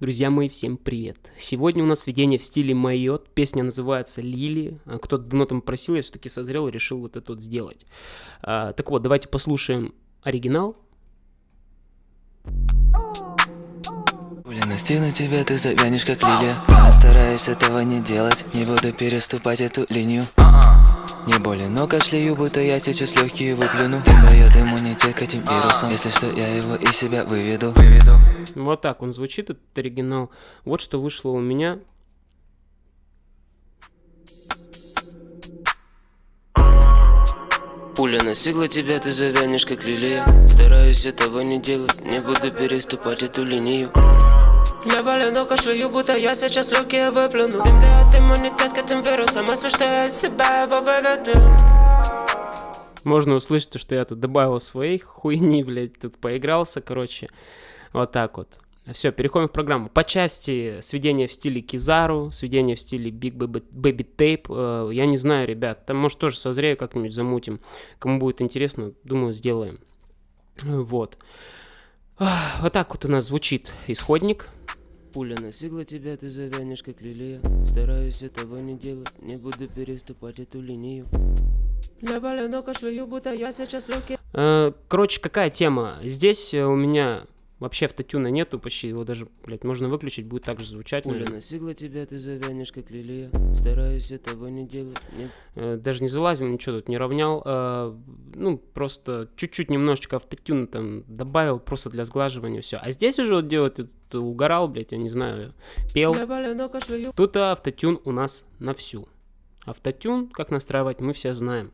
Друзья мои, всем привет! Сегодня у нас сведение в стиле Майот, песня называется «Лили». А, кто-то давно там просил, я все-таки созрел и решил вот это вот сделать. А, так вот, давайте послушаем оригинал. Настигнут тебя, ты завянешь как лилия Я стараюсь этого не делать, не буду переступать эту линию не болен, но кашляю, будто я сейчас легкие выплюну Дым дает иммунитет к этим вирусам Если что, я его из себя выведу, выведу. Вот так он звучит, этот оригинал. Вот что вышло у меня. Пуля настигла тебя, ты завянешь как лилия Стараюсь этого не делать, не буду переступать эту линию я болен, но кашляю, будто я сейчас легкие выплюну Дым дает иммунитет к этим вирусам, если что я себя его выведу Можно услышать, что я тут добавил своих хуйни, блядь, тут поигрался, короче. Вот так вот. Все, переходим в программу. По части сведения в стиле Кизару, сведения в стиле Big Baby Tape, э, я не знаю, ребят, там может тоже созрею как-нибудь замутим. Кому будет интересно, думаю, сделаем. Вот. Вот так вот у нас звучит исходник. Пуля настигла тебя, ты завянешь как лилия. Стараюсь этого не делать, не буду переступать эту линию. Я болен, кашляю, будто я сейчас легкий э, Короче, какая тема? Здесь у меня Вообще автотюна нету почти, его даже, блядь, можно выключить, будет так же звучать. Пуля настигла тебя, ты завянешь как лилия. Стараюсь этого не делать не... Э, даже не залазил, ничего тут не равнял. Э, Ну, просто чуть-чуть немножечко автотюна там добавил, просто для сглаживания, все А здесь уже вот делать, угорал, блядь, я не знаю, пел. Тут автотюн у нас на всю. Автотюн, как настраивать, мы все знаем.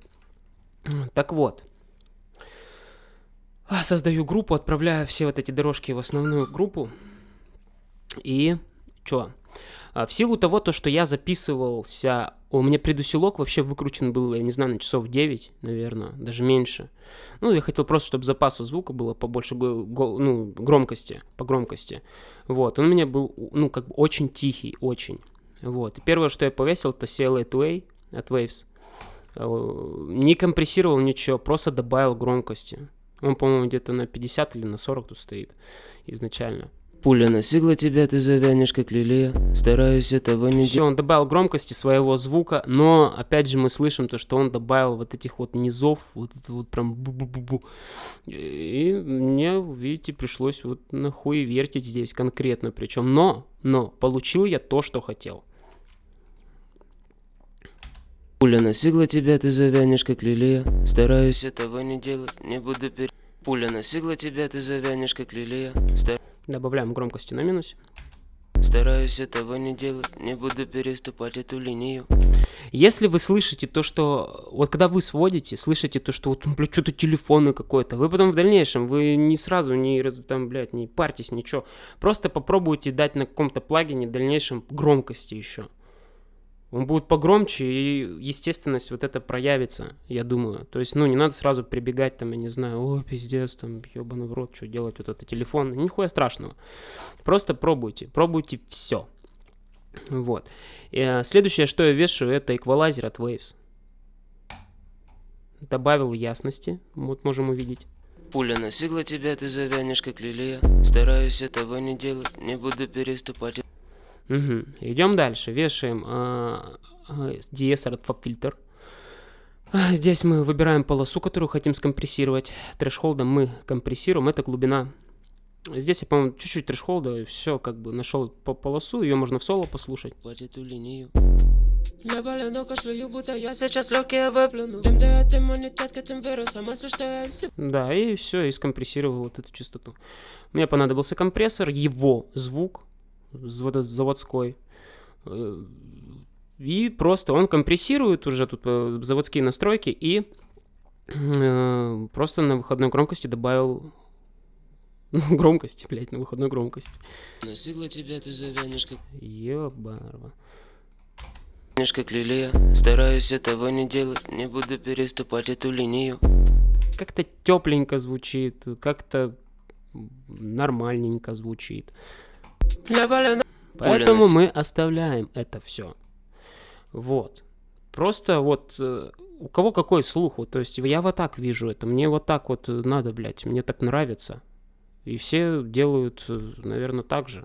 Так вот, создаю группу, отправляю все вот эти дорожки в основную группу. И чё? А, в силу того, то, что я записывался, у меня предусилок вообще выкручен был, я не знаю, на часов 9, наверное, даже меньше. Ну, я хотел просто, чтобы запаса звука было побольше ну, громкости, по громкости. Вот, он у меня был, ну, как бы очень тихий, очень. Вот, первое, что я повесил, это CLA 2A от Waves. А, не компрессировал ничего, просто добавил громкости. Он, по-моему, где-то на 50 или на 40 тут стоит изначально. Пуля настигла тебя, ты завянешь как лилия. Стараюсь этого не Все, он добавил громкости своего звука, но опять же мы слышим то, что он добавил вот этих вот низов, вот это вот прям бу-бу-бу-бу. И мне, видите, пришлось вот нахуй вертить здесь конкретно причем. Но, но, получил я то, что хотел. Пуля настигла тебя, ты завянешь как лилия Стараюсь этого не делать, не буду пер... Пуля настигла тебя, ты завянешь как лилия Стар... Добавляем громкости на минус. Стараюсь этого не делать, не буду переступать эту линию. Если вы слышите то, что... Вот когда вы сводите, слышите то, что вот, блядь, что-то телефоны какой-то, вы потом в дальнейшем, вы не сразу, не, там, блядь, не парьтесь, ничего. Просто попробуйте дать на каком-то плагине в дальнейшем громкости еще. Он будет погромче, и естественность вот это проявится, я думаю. То есть, ну, не надо сразу прибегать, там, я не знаю, о, пиздец, там, ебаный в рот, что делать, вот это телефон. Нихуя страшного. Просто пробуйте, пробуйте все. Вот. И, а, следующее, что я вешаю, это эквалайзер от Waves. Добавил ясности, вот можем увидеть. Пуля настигла тебя, ты завянешь как лилия Стараюсь этого не делать, не буду переступать Угу. Идем дальше. Вешаем э, э, DSR фильтр. Здесь мы выбираем полосу, которую хотим скомпрессировать. Трэшхолдом мы компрессируем. Это глубина. Здесь я, по-моему, чуть-чуть трэшхолда. Все, как бы нашел по полосу. Ее можно в соло послушать. Я болен, кашляю, будто я сейчас легкие выплюну Дым дает иммунитет к этим вирусам, если что я... Да, и все, и скомпрессировал вот эту частоту. Мне понадобился компрессор, его звук, заводской. Э, и просто он компрессирует уже тут э, заводские настройки и э, просто на выходной громкости добавил ну, громкости, блядь, на выходной громкости. Настигла тебя, ты завянешь как... Ёбарва. как лилия, стараюсь этого не делать, не буду переступать эту линию. Как-то тепленько звучит, как-то нормальненько звучит. Поэтому мы оставляем это все. Вот. Просто вот э, у кого какой слух, вот, то есть я вот так вижу это, мне вот так вот надо, блядь, мне так нравится. И все делают, э, наверное, так же.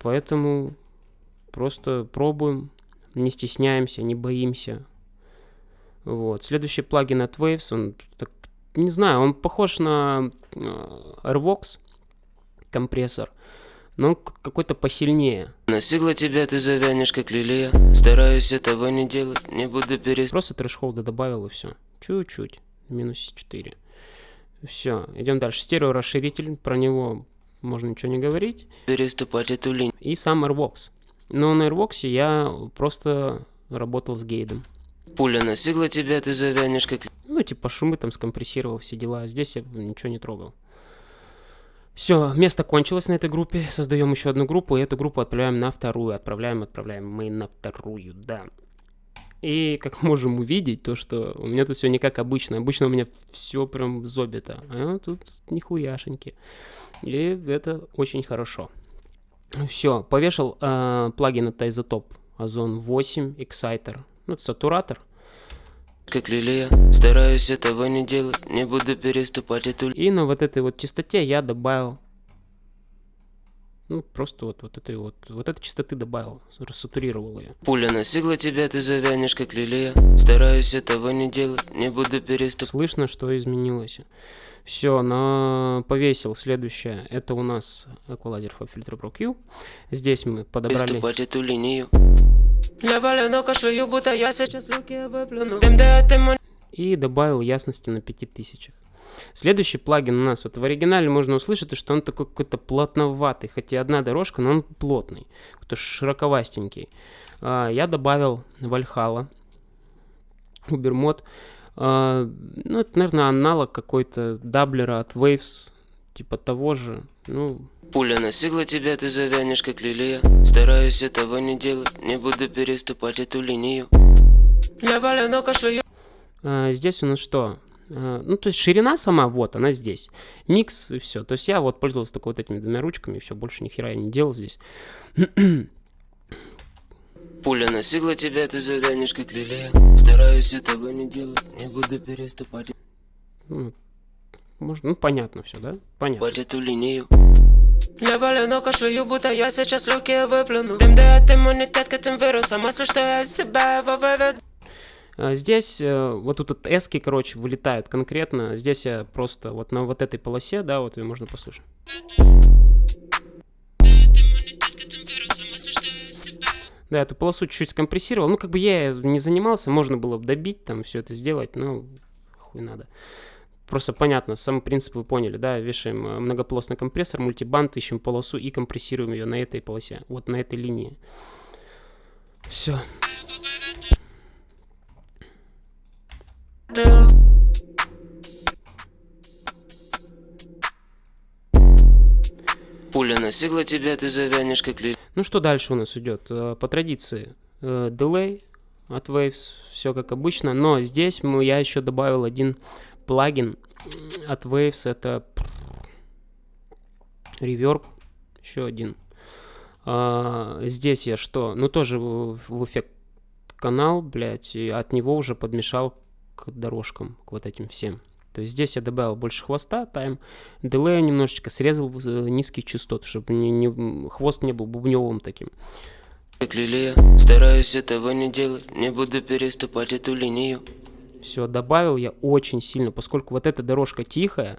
Поэтому просто пробуем, не стесняемся, не боимся. Вот. Следующий плагин от Waves, он так, не знаю, он похож на э, Airvox компрессор, но какой-то посильнее. Настигла тебя, ты завянешь как лилия. Стараюсь этого не делать, не буду перестать. Просто трэшхолда добавил и все. Чуть-чуть. Минус 4. Все, идем дальше. Стерео расширитель, про него можно ничего не говорить. Переступать эту линию. И сам Airvox. Но на Airvox я просто работал с гейдом. Пуля настигла тебя, ты завянешь как... Ну, типа шумы там скомпрессировал, все дела. Здесь я ничего не трогал. Все, место кончилось на этой группе. Создаем еще одну группу, и эту группу отправляем на вторую. Отправляем, отправляем мы на вторую, да. И как можем увидеть, то что у меня тут все не как обычно. Обычно у меня все прям зобито. А тут нихуяшеньки. И это очень хорошо. Все, повешал э, плагин от Isotope Ozone 8 Exciter. Ну, это сатуратор. Как лилия, стараюсь этого не делать, не буду переступать эту... И на вот этой вот частоте я добавил ну, просто вот, вот этой вот, вот этой частоты добавил, рассатурировал ее. Пуля настигла тебя, ты завянешь как лилия. Стараюсь этого не делать, не буду переступать. Слышно, что изменилось. Все, на повесил следующее. Это у нас for Filter Pro Q. Здесь мы подобрали... Переступать эту линию. И добавил ясности на 5000. Следующий плагин у нас, вот в оригинале можно услышать, что он такой какой-то плотноватый, хотя одна дорожка, но он плотный, какой-то широковастенький. А, я добавил Valhalla, Ubermod. А, ну, это, наверное, аналог какой-то doubler а от Waves, типа того же. Ну, Пуля настигла тебя, ты завянешь как лилия. Стараюсь этого не делать, не буду переступать эту линию. А, здесь у нас что? А, ну, то есть ширина сама, вот, она здесь. Микс и все. То есть я вот пользовался только вот этими двумя ручками, и все, больше ни хера я не делал здесь. Пуля настигла тебя, ты завянешь как лилия. Стараюсь этого не делать, не буду переступать. Ну, можно, ну, понятно все, да? Понятно. Под эту линию. Я болен, кашляю, будто я сейчас легкие выплюну Дым дает иммунитет к этим вирусам Мысли, что я себя выведу а, Здесь э, вот тут вот эски, короче, вылетают конкретно. Здесь я просто вот на вот этой полосе, да, вот ее можно послушать. Да, эту полосу чуть-чуть скомпрессировал. Ну, как бы я не занимался, можно было бы добить, там, все это сделать, но хуй надо. Просто понятно, сам принцип вы поняли, да, вешаем э, многополосный компрессор, мультибанд, ищем полосу и компрессируем ее на этой полосе, вот на этой линии. Все. Пуля настигла тебя, ты завянешь как ли... Ну что дальше у нас идет? Э, по традиции, delay э, от Waves, все как обычно, но здесь мы, я еще добавил один плагин от Waves, это Reverb, еще один. А, здесь я что? Ну тоже в, эффект канал, блядь, и от него уже подмешал к дорожкам, к вот этим всем. То есть здесь я добавил больше хвоста, тайм, дилея немножечко, срезал э, низкие частоты, чтобы не, не, хвост не был бубневым таким. Как лилия, стараюсь этого не делать, не буду переступать эту линию. Все, добавил я очень сильно, поскольку вот эта дорожка тихая,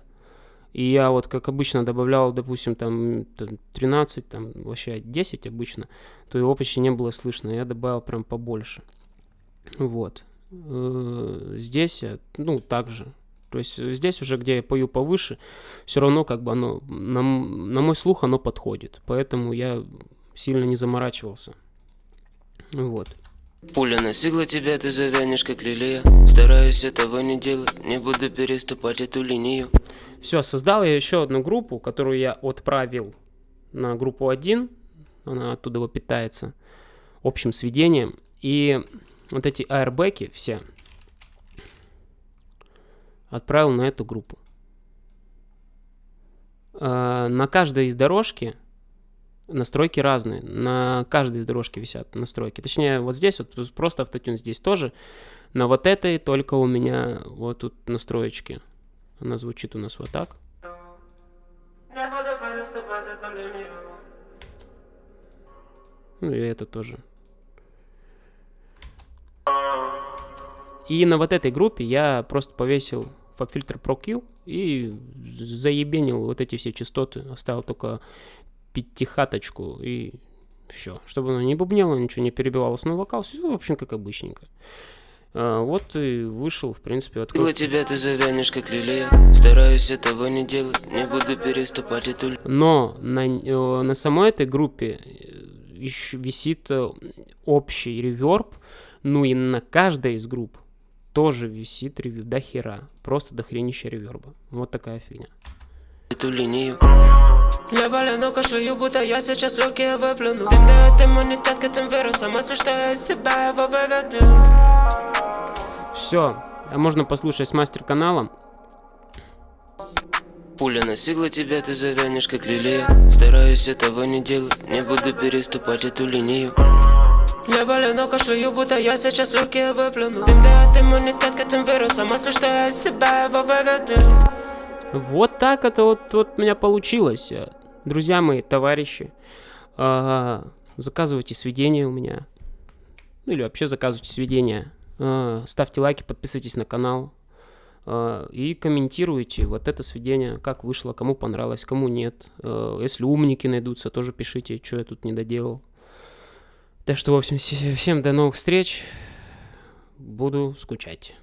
и я вот, как обычно, добавлял, допустим, там 13, там вообще 10 обычно, то его почти не было слышно. Я добавил прям побольше. Вот. Э, здесь, ну, также. То есть здесь уже, где я пою повыше, все равно как бы оно, на, на мой слух оно подходит. Поэтому я сильно не заморачивался. Вот. Пуля настигла тебя, ты завянешь как лилия. Стараюсь этого не делать, не буду переступать эту линию. Все, создал я еще одну группу, которую я отправил на группу 1. Она оттуда питается общим сведением. И вот эти аэрбеки все отправил на эту группу. А, на каждой из дорожки настройки разные. На каждой из дорожки висят настройки. Точнее, вот здесь вот просто автотюн здесь тоже. На вот этой только у меня вот тут настроечки. Она звучит у нас вот так. Ну и это тоже. И на вот этой группе я просто повесил FabFilter Pro Q и заебенил вот эти все частоты. Оставил только пятихаточку и все. Чтобы она не бубнела, ничего не перебивалось на вокал. Все, в общем, как обычненько. А, вот и вышел, в принципе, от У тебя ты завянешь, как лилия Стараюсь этого не делать, не буду переступать эту Но на, э, на самой этой группе еще висит э, общий реверб, ну и на каждой из групп тоже висит ревью до хера. Просто до хренища реверба. Вот такая фигня. Эту линию Я болену, кашляю, будто я сейчас легкие выплюну Им дает иммунитет к этим вирусам Мысли, что я из себя его выведу Все, можно послушать с мастер-каналом. Пуля настигла тебя, ты завянешь, как лилия. Стараюсь этого не делать, не буду переступать эту линию. Я болену, кашляю, будто я сейчас легкие выплюну Дым дает иммунитет к этим вирусам Мысли, что я из себя его выведу Вот так это вот, вот у меня получилось. Друзья мои, товарищи, а, заказывайте сведения у меня. Ну или вообще заказывайте сведения. А, ставьте лайки, подписывайтесь на канал. а, И комментируйте вот это сведение, как вышло, кому понравилось, кому нет. А, Если умники найдутся, тоже пишите, что я тут не доделал. Так что, в общем, все- всем до новых встреч. Буду скучать.